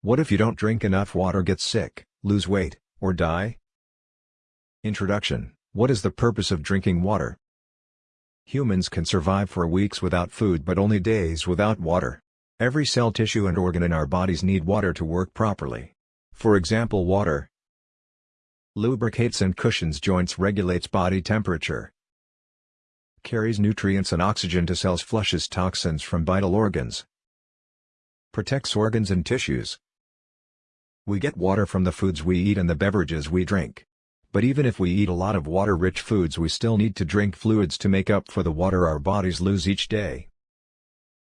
What if you don't drink enough water get sick, lose weight, or die? Introduction What is the purpose of drinking water? Humans can survive for weeks without food but only days without water. Every cell tissue and organ in our bodies need water to work properly. For example water lubricates and cushions joints regulates body temperature, carries nutrients and oxygen to cells flushes toxins from vital organs, protects organs and tissues, we get water from the foods we eat and the beverages we drink. But even if we eat a lot of water-rich foods we still need to drink fluids to make up for the water our bodies lose each day.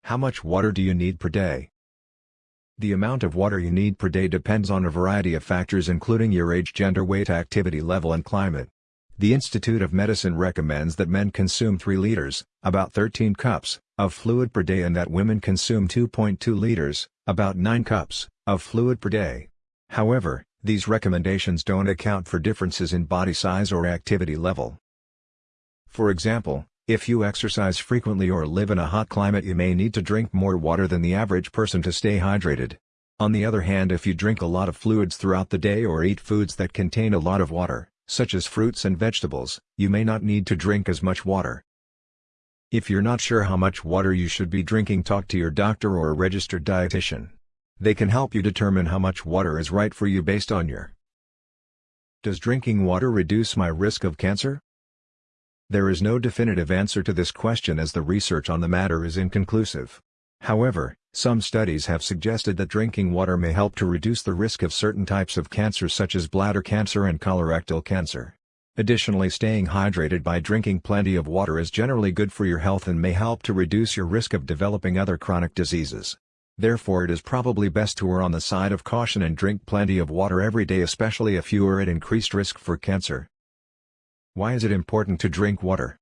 How much water do you need per day? The amount of water you need per day depends on a variety of factors including your age gender weight activity level and climate. The Institute of Medicine recommends that men consume 3 liters, about 13 cups, of fluid per day and that women consume 2.2 liters, about 9 cups, of fluid per day. However, these recommendations don't account for differences in body size or activity level. For example, if you exercise frequently or live in a hot climate you may need to drink more water than the average person to stay hydrated. On the other hand if you drink a lot of fluids throughout the day or eat foods that contain a lot of water, such as fruits and vegetables, you may not need to drink as much water. If you're not sure how much water you should be drinking talk to your doctor or a registered dietitian. They can help you determine how much water is right for you based on your Does drinking water reduce my risk of cancer? There is no definitive answer to this question as the research on the matter is inconclusive. However, some studies have suggested that drinking water may help to reduce the risk of certain types of cancer such as bladder cancer and colorectal cancer. Additionally staying hydrated by drinking plenty of water is generally good for your health and may help to reduce your risk of developing other chronic diseases. Therefore it is probably best to err on the side of caution and drink plenty of water every day especially if you are at increased risk for cancer. Why is it important to drink water?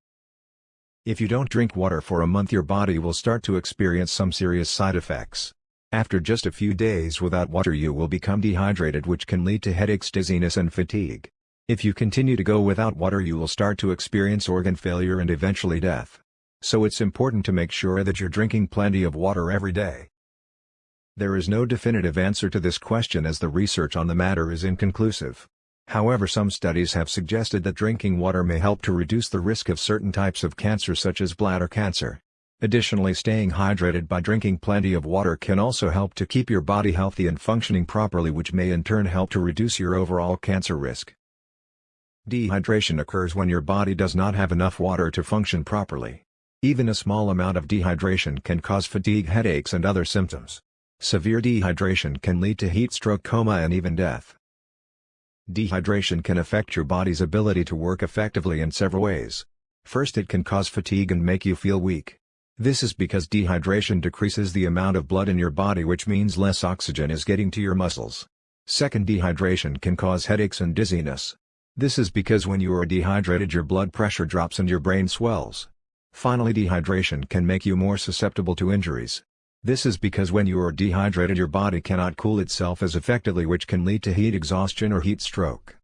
If you don't drink water for a month your body will start to experience some serious side effects. After just a few days without water you will become dehydrated which can lead to headaches dizziness and fatigue. If you continue to go without water you will start to experience organ failure and eventually death. So it's important to make sure that you're drinking plenty of water every day. There is no definitive answer to this question as the research on the matter is inconclusive. However some studies have suggested that drinking water may help to reduce the risk of certain types of cancer such as bladder cancer. Additionally staying hydrated by drinking plenty of water can also help to keep your body healthy and functioning properly which may in turn help to reduce your overall cancer risk. Dehydration occurs when your body does not have enough water to function properly. Even a small amount of dehydration can cause fatigue headaches and other symptoms. Severe dehydration can lead to heat stroke coma and even death. Dehydration can affect your body's ability to work effectively in several ways. First it can cause fatigue and make you feel weak. This is because dehydration decreases the amount of blood in your body which means less oxygen is getting to your muscles. Second dehydration can cause headaches and dizziness. This is because when you are dehydrated your blood pressure drops and your brain swells. Finally dehydration can make you more susceptible to injuries. This is because when you are dehydrated your body cannot cool itself as effectively which can lead to heat exhaustion or heat stroke.